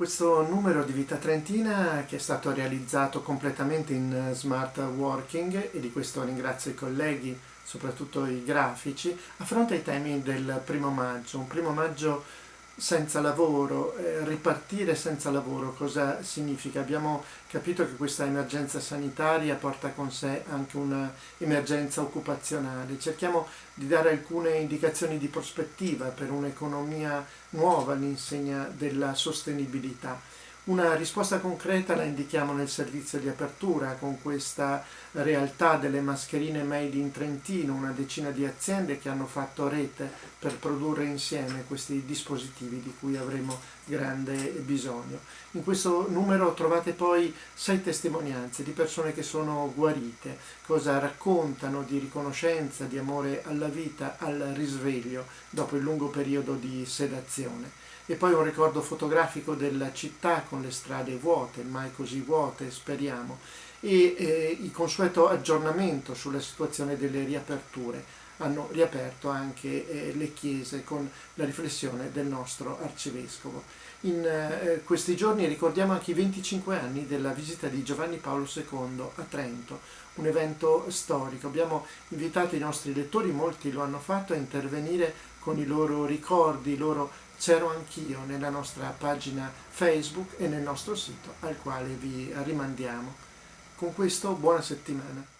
Questo numero di Vita Trentina che è stato realizzato completamente in smart working e di questo ringrazio i colleghi, soprattutto i grafici, affronta i temi del primo maggio, un primo maggio senza lavoro, eh, ripartire senza lavoro cosa significa? Abbiamo capito che questa emergenza sanitaria porta con sé anche un'emergenza occupazionale. Cerchiamo di dare alcune indicazioni di prospettiva per un'economia nuova all'insegna della sostenibilità. Una risposta concreta la indichiamo nel servizio di apertura con questa realtà delle mascherine made in Trentino, una decina di aziende che hanno fatto rete per produrre insieme questi dispositivi di cui avremo grande bisogno. In questo numero trovate poi sei testimonianze di persone che sono guarite, cosa raccontano di riconoscenza, di amore alla vita, al risveglio dopo il lungo periodo di sedazione e poi un ricordo fotografico della città con le strade vuote, mai così vuote speriamo, e eh, il consueto aggiornamento sulla situazione delle riaperture. Hanno riaperto anche eh, le chiese con la riflessione del nostro arcivescovo. In eh, questi giorni ricordiamo anche i 25 anni della visita di Giovanni Paolo II a Trento, un evento storico. Abbiamo invitato i nostri lettori, molti lo hanno fatto, a intervenire con i loro ricordi, i loro c'ero anch'io nella nostra pagina Facebook e nel nostro sito al quale vi rimandiamo. Con questo buona settimana.